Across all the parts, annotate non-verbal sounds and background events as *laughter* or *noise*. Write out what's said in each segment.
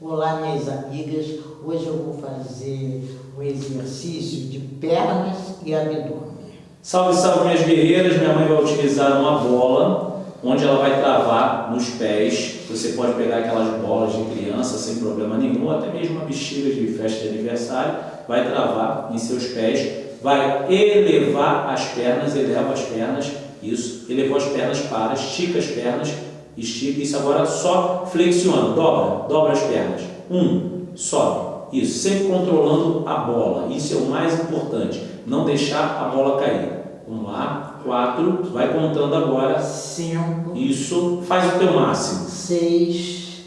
Olá, minhas amigas. Hoje eu vou fazer um exercício de pernas e abdômen. Salve, salve, minhas guerreiras. Minha mãe vai utilizar uma bola, onde ela vai travar nos pés. Você pode pegar aquelas bolas de criança sem problema nenhum, até mesmo uma bexiga de festa de aniversário, vai travar em seus pés, vai elevar as pernas, eleva as pernas, isso, elevou as pernas para, estica as pernas, estica, isso agora só flexiona, dobra, dobra as pernas. Um, sobe, isso, sempre controlando a bola, isso é o mais importante, não deixar a bola cair. Vamos lá, quatro, vai contando agora. Cinco. Isso, faz o teu máximo. Seis.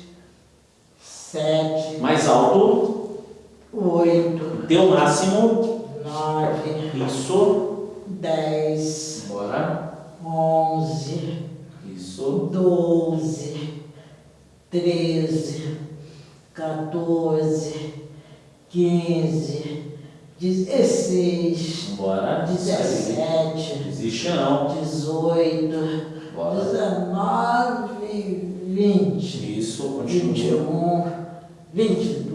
Sete. Mais alto, Oito. teu máximo. Nove. Isso, Dez. bora. Onze. Isso, doze, treze, 14, 15, 16, bora. Isso aí. 17, Desiste não. 18, Bora. 19, 20, Isso, continua. 21, 22,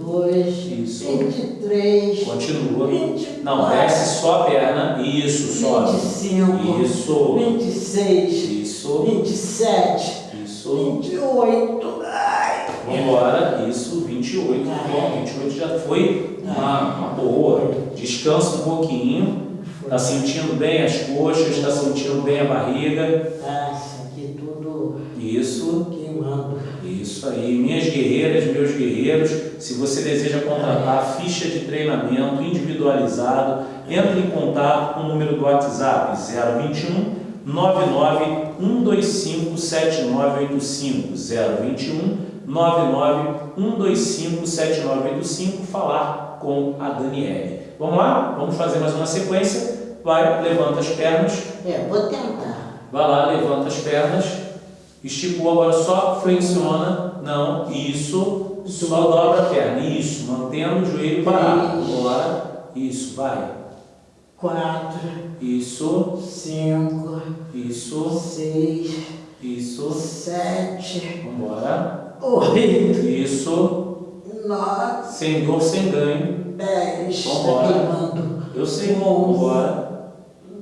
Isso. 23, Continua. 24, Não, desce só a perna. Isso, sobe. 25, Isso. 26, Isso, 27, isso. 28, ai, Vambora. Isso, 28. Bom, 28 já foi uma, uma boa. Descansa um pouquinho. Está sentindo bem as coxas, está sentindo bem a barriga. Ah, isso aqui tudo Isso. queimando. Isso aí, minhas guerreiras, meus guerreiros, se você deseja contratar ficha de treinamento individualizado, entre em contato com o número do WhatsApp 021 99 125 7985 021 99 125 7985 falar com a Daniele. Vamos lá? Vamos fazer mais uma sequência. Vai, levanta as pernas, É, vou tentar. Vai lá, levanta as pernas. Esticou, agora só flexiona. Não, isso. Só dobra a perna. Isso, mantendo o joelho parado. Agora, isso, vai. Quatro, Isso, cinco, isso, seis, isso. sete, Vambora. oito, Isso. nove, Sem dor, sem ganho. dez. Tá Vambora. Eu sei. Vambora.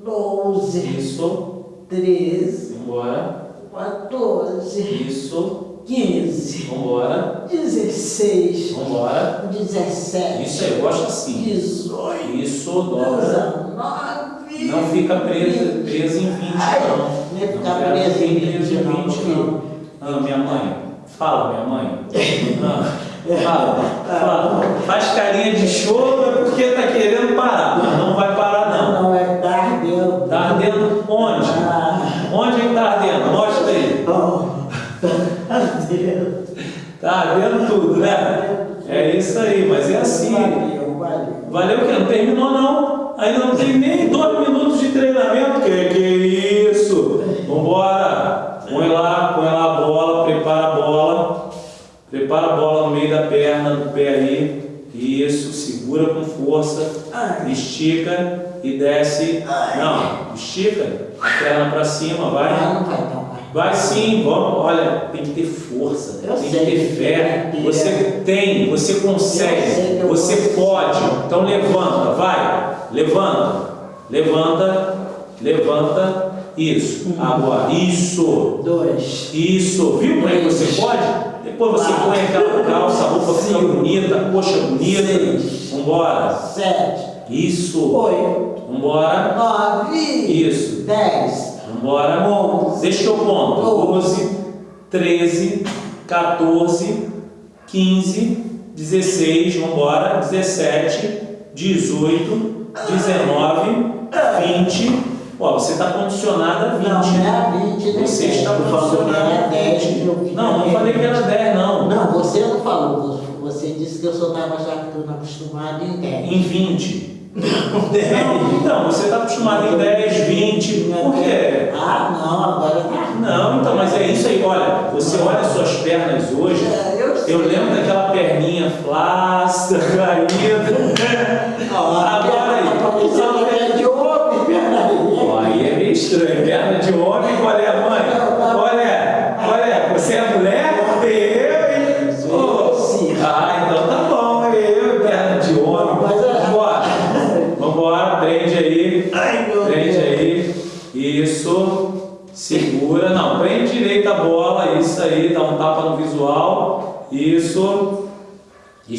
Doze, Isso. treze, Vambora. Quatorze, Isso. quinze, Vambora. dezesseis, Vambora. dezessete, Isso aí, gosta assim. dezoito, Isso, dobra. dezenove. Não fica preso, preso em 20, Ai, não. não Não preso em fica 20, não, 20, não. Ah, minha mãe. Fala, minha mãe. Ah, fala, *laughs* fala. Faz carinha de choro porque tá querendo parar. Não vai parar, não. Não, é tá ardendo. Tá ardendo onde? Ah, Onde que tá ardendo? Aí. oh, tá ardendo tudo, né? É isso aí, mas é assim. Valeu, valeu. Valeu que não terminou não. Ainda não tem nem dois minutos de treinamento. Que que é isso? Vambora. Põe lá, põe lá a bola, prepara a bola. Prepara a bola no meio da perna, do pé ali. Isso, segura com força. Estica e desce. Não, estica perna para cima, vai. Ah, não vai não, vai. Sim, vamos. Olha, tem que ter força, Eu tem que ter fé. que. Você tem, você consegue, você pode. Então levanta, vai. Levanta, levanta, levanta. Isso. Agora, isso, Dois. isso. Viu como é que você pode? Depois você põe aquela calça, a roupa fica bonita, a coxa bonita. Seis. Vambora. Sete. Isso. Oito. Vambora. Nove. Isso. Dez. Vambora. Onze. Deixa que eu conto. Doze. 12, 13, 14, 15, 16, vambora. 17, 18, 19, 20. Ó, você está condicionado a 20. Não, não é 20, nem Você 10. está condicionado era a 10. 20. meu filho. Não, não falei que era 10, não. Não, você não falou. Você disse que eu só estava já acostumado em 10. Em 20. Não, 10. Não, então, você está acostumado em 10, 20. Por quê? Ah, não, agora tá. Não, então, mas é isso aí. Olha, você olha as suas pernas hoje. É, eu lembro daquela perninha flácida, caída. *laughs* Agora aí. Que é de homem, peraí. Ó, aí é meio estranho. Perna de homem, qual é a mãe?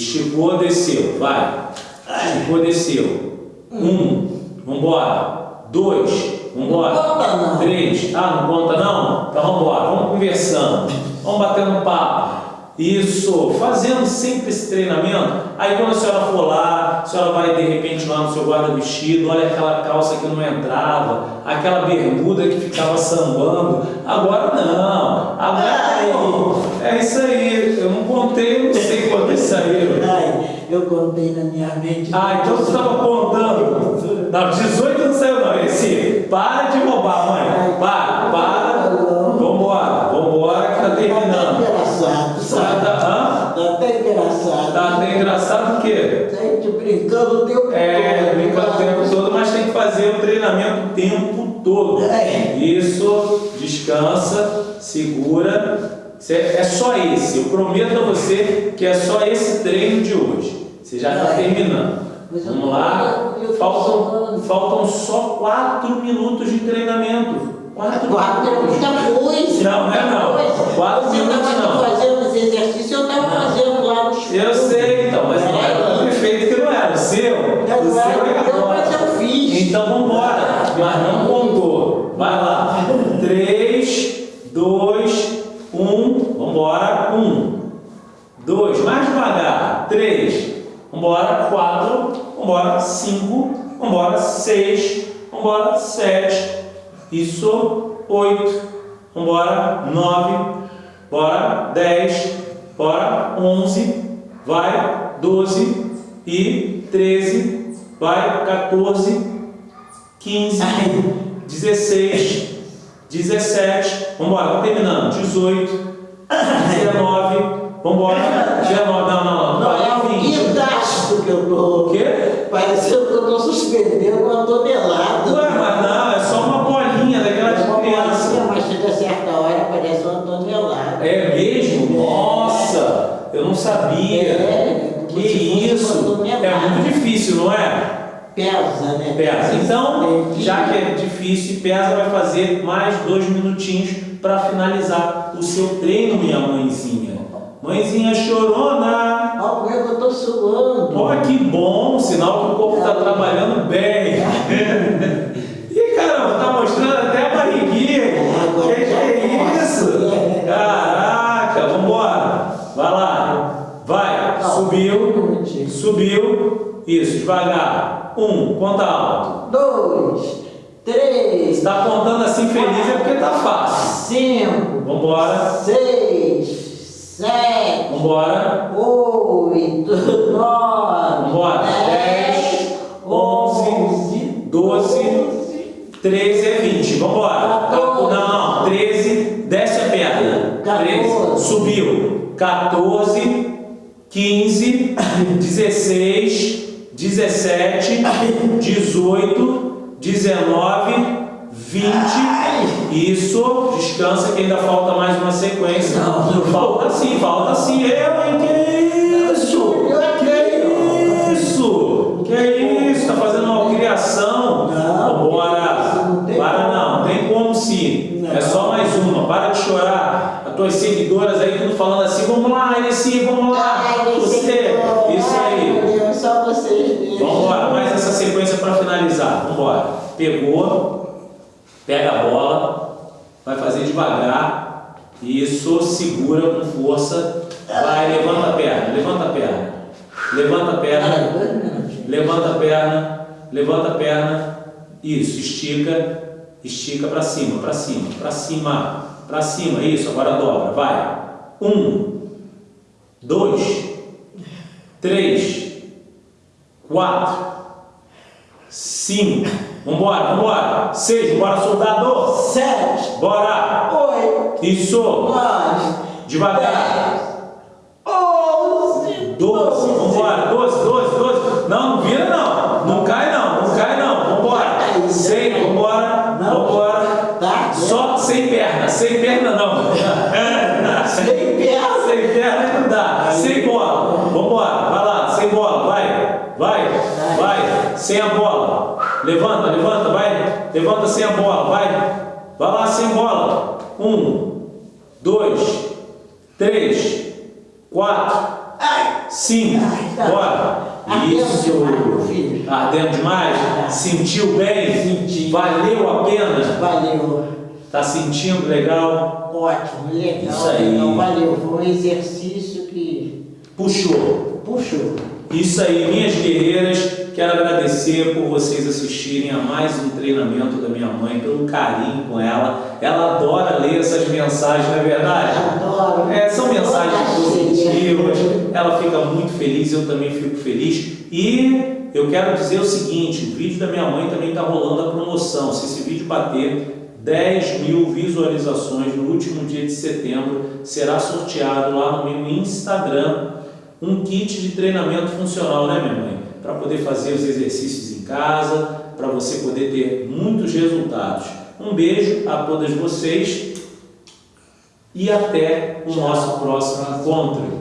Esticou, desceu. Vai. Esticou, desceu. Um. Vambora. Dois. Vambora. Não conta, não. Três. Ah, não conta não? Então vambora. Vamos conversando. Vamos batendo papo. Isso, fazendo sempre esse treinamento. Aí quando a senhora for lá, a senhora vai de repente lá no seu guarda-vestido, olha aquela calça que não entrava, aquela bermuda que ficava sambando. Agora não, agora não. É isso aí, eu não contei, eu não sei quantos saíram. Ai, eu contei na minha mente. Ah, então você estava contando. Não, 18 não saiu não. Esse, para de roubar, mãe. Para. Tá até engraçado? A gente brincando o tempo É, todo. brinca o tempo todo, mas tem que fazer o treinamento o tempo todo. É. Isso, descansa, segura. É só esse. Eu prometo a você que é só esse treino de hoje. Você já está É. terminando. Eu Vamos lá. eu Faltam, faltam só quatro minutos de treinamento. Quatro Quatro é minutos. muita coisa. Não, não é não. coisa. Quatro Você minutos tava não. fazendo esse exercício, eu estava fazendo. Eu sei, então, mas não era o prefeito que não era. O seu, o seu é não, agora. mas eu fiz. Então vamos embora. Mas não contou. Vai lá. 3, 2, 1. Vambora. 1. 2. Mais devagar. 3. Vambora. 4. Vambora. 5. Vambora. 6. Vambora. 7. Isso. 8. Vambora. 9. Bora. 10. Bora. 11. Vai. 12. E 13. Vai. 14. 15, 16, 17, vamos embora, terminando, 18, 19, vamos embora, 19, não, não, não, Não, é um 20. guindaste que eu tô. O quê? Parecendo que eu tô suspendendo uma tonelada. Ué, mas não, é sabia. É, Que se fosse isso? É muito difícil, não é? Pesa, né? Pesa. Então, É, já que é difícil e pesa, vai fazer mais dois minutinhos para finalizar o seu treino, minha mãezinha. Mãezinha chorona. Olha é que eu tô suando. Ó, que bom, sinal que o corpo está trabalhando bem. *laughs* Ih, caramba, tá mostrando até a barriguinha. Agora Que que já é posso. isso? Caraca, vambora. Vai lá. Vai. Não, um Subiu. minutinho. Subiu. Isso, devagar. Um, conta alto. Dois, três, está contando assim feliz é porque tá fácil. cinco, Vambora, seis, sete, vambora, oito, *laughs* nove, vambora. dez, 10, 11, 12, 13 é 20. Vambora. Quatorze. Não, não, 13, desce a perna. 13, Quatorze. subiu. 14, 15, 16, 17, 18, 19, 20. Isso, descansa que ainda falta mais uma sequência. Não, não falta sim, falta sim. Eu, hein? Que isso? Que isso? Que isso? Tá fazendo uma criação? Não, Bora. isso não tem Para como. não, tem como sim. Não. É só mais uma. Para de chorar. As tuas seguidoras aí tudo falando assim, vamos lá, Esse, vamos lá. Ai, Você, Senhor. isso Ai, aí. meu Deus, só vocês mesmos. Vamos embora, mais essa sequência para finalizar. Vamos embora. Pegou, pega a bola, vai fazer devagar. Isso, segura com força. Vai, levanta a perna, levanta a perna. Levanta a perna, levanta a perna, levanta a perna. Isso, estica, estica para cima, para cima, para cima, para cima. Isso, agora dobra, vai. Um, dois, três, quatro, cinco, Vambora, vambora. Seis, bora, soldado. Sete. Bora. Oito. Isso. Nove. Devagar. Dez. Onze. Doze. Vambora, doze, doze, doze. Não, não vira não. Não cai não, não cai não. Vambora. Seis, vambora, não. vambora. Tá. Só sem perna, sem perna não. *laughs* sem perna. Sem perna não dá. Sem bola. Vambora, vai lá, sem bola, vai. Vai, vai. Sem a bola. Levanta, levanta, vai. Levanta sem a bola, vai. Vai lá sem bola. Um, dois, três, quatro, cinco. Bora. Isso. Ardendo demais? Sentiu bem? Valeu a pena? Valeu. Tá sentindo legal? Ótimo, legal. Isso aí. Então, valeu. Foi um exercício que Puxou. puxou. Isso aí, minhas guerreiras, quero agradecer por vocês assistirem a mais um treinamento da minha mãe, pelo carinho com ela. Ela adora ler essas mensagens, não é verdade? Adoro. É, são mensagens positivas, ela fica muito feliz, eu também fico feliz. E eu quero dizer o seguinte: o vídeo da minha mãe também está rolando a promoção. Se esse vídeo bater 10 mil visualizações no último dia de setembro, será sorteado lá no meu Instagram um kit de treinamento funcional, né, minha mãe? Para poder fazer os exercícios em casa, para você poder ter muitos resultados. Um beijo a todas vocês e até o nosso próximo encontro.